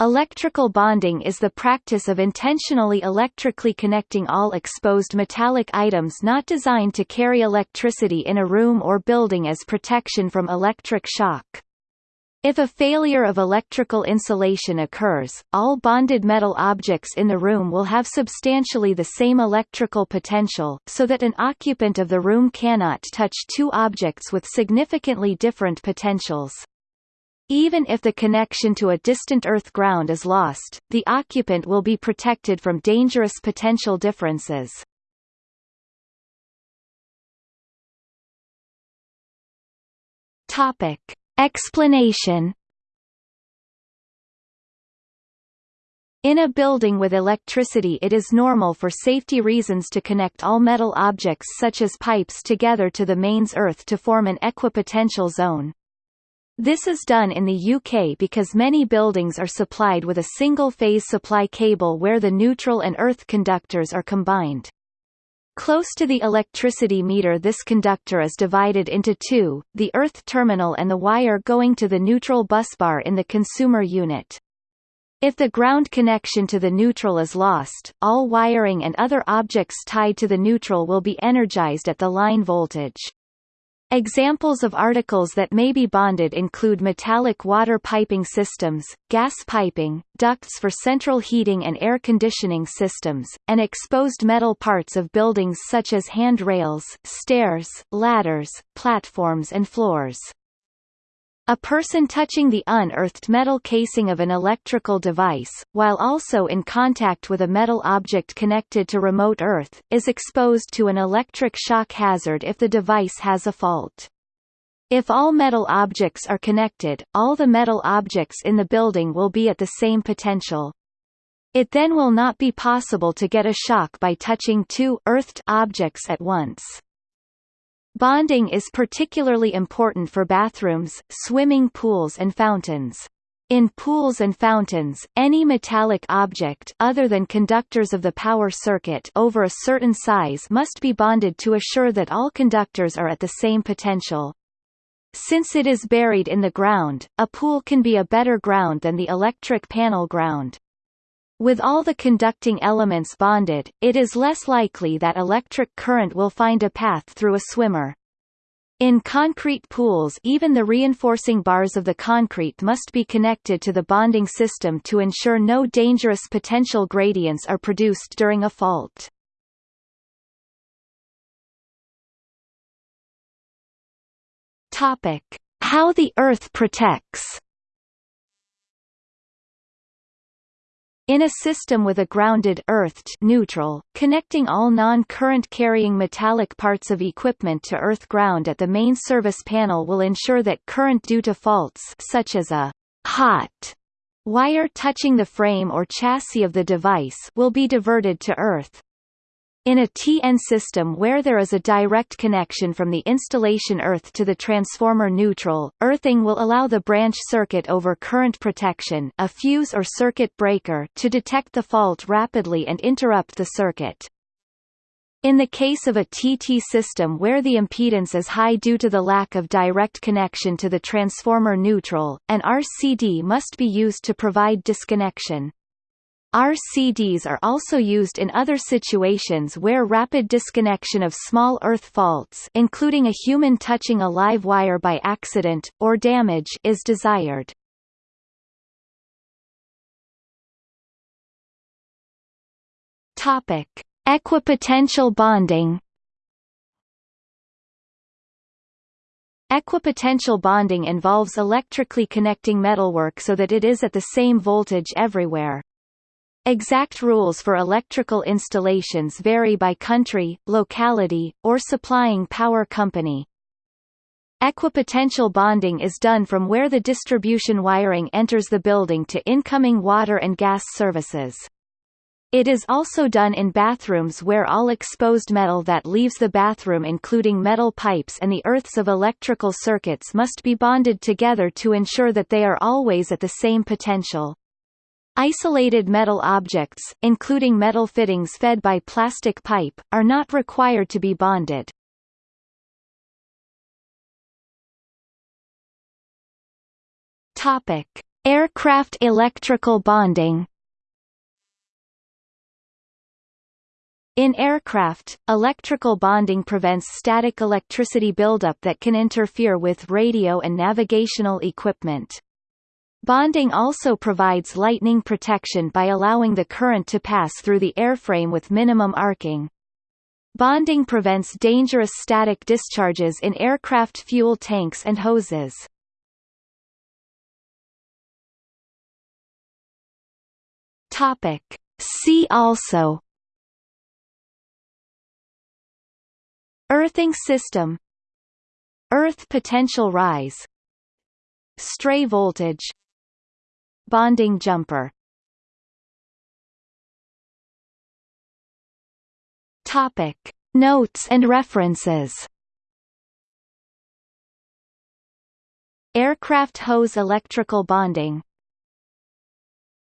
Electrical bonding is the practice of intentionally electrically connecting all exposed metallic items not designed to carry electricity in a room or building as protection from electric shock. If a failure of electrical insulation occurs, all bonded metal objects in the room will have substantially the same electrical potential, so that an occupant of the room cannot touch two objects with significantly different potentials. Even if the connection to a distant earth ground is lost, the occupant will be protected from dangerous potential differences. Topic. Explanation In a building with electricity it is normal for safety reasons to connect all metal objects such as pipes together to the mains earth to form an equipotential zone. This is done in the UK because many buildings are supplied with a single-phase supply cable where the neutral and earth conductors are combined. Close to the electricity meter this conductor is divided into two, the earth terminal and the wire going to the neutral busbar in the consumer unit. If the ground connection to the neutral is lost, all wiring and other objects tied to the neutral will be energized at the line voltage. Examples of articles that may be bonded include metallic water piping systems, gas piping, ducts for central heating and air conditioning systems, and exposed metal parts of buildings such as handrails, stairs, ladders, platforms and floors. A person touching the unearthed metal casing of an electrical device, while also in contact with a metal object connected to remote Earth, is exposed to an electric shock hazard if the device has a fault. If all metal objects are connected, all the metal objects in the building will be at the same potential. It then will not be possible to get a shock by touching two earthed objects at once. Bonding is particularly important for bathrooms, swimming pools and fountains. In pools and fountains, any metallic object other than conductors of the power circuit over a certain size must be bonded to assure that all conductors are at the same potential. Since it is buried in the ground, a pool can be a better ground than the electric panel ground. With all the conducting elements bonded, it is less likely that electric current will find a path through a swimmer. In concrete pools even the reinforcing bars of the concrete must be connected to the bonding system to ensure no dangerous potential gradients are produced during a fault. Topic: How the Earth protects In a system with a grounded earthed neutral, connecting all non-current carrying metallic parts of equipment to earth ground at the main service panel will ensure that current due to faults such as a hot wire touching the frame or chassis of the device will be diverted to earth. In a TN system where there is a direct connection from the installation earth to the transformer neutral, earthing will allow the branch circuit over current protection a fuse or circuit breaker to detect the fault rapidly and interrupt the circuit. In the case of a TT system where the impedance is high due to the lack of direct connection to the transformer neutral, an RCD must be used to provide disconnection. RCDs are also used in other situations where rapid disconnection of small earth faults including a human touching a live wire by accident, or damage is desired. Topic. Equipotential bonding Equipotential bonding involves electrically connecting metalwork so that it is at the same voltage everywhere. Exact rules for electrical installations vary by country, locality, or supplying power company. Equipotential bonding is done from where the distribution wiring enters the building to incoming water and gas services. It is also done in bathrooms where all exposed metal that leaves the bathroom including metal pipes and the earths of electrical circuits must be bonded together to ensure that they are always at the same potential. Isolated metal objects, including metal fittings fed by plastic pipe, are not required to be bonded. Topic: Aircraft electrical bonding In aircraft, electrical bonding prevents static electricity buildup that can interfere with radio and navigational equipment. Bonding also provides lightning protection by allowing the current to pass through the airframe with minimum arcing. Bonding prevents dangerous static discharges in aircraft fuel tanks and hoses. Topic. See also Earthing system Earth potential rise Stray voltage Bonding jumper. Topic. Notes and references. Aircraft hose electrical bonding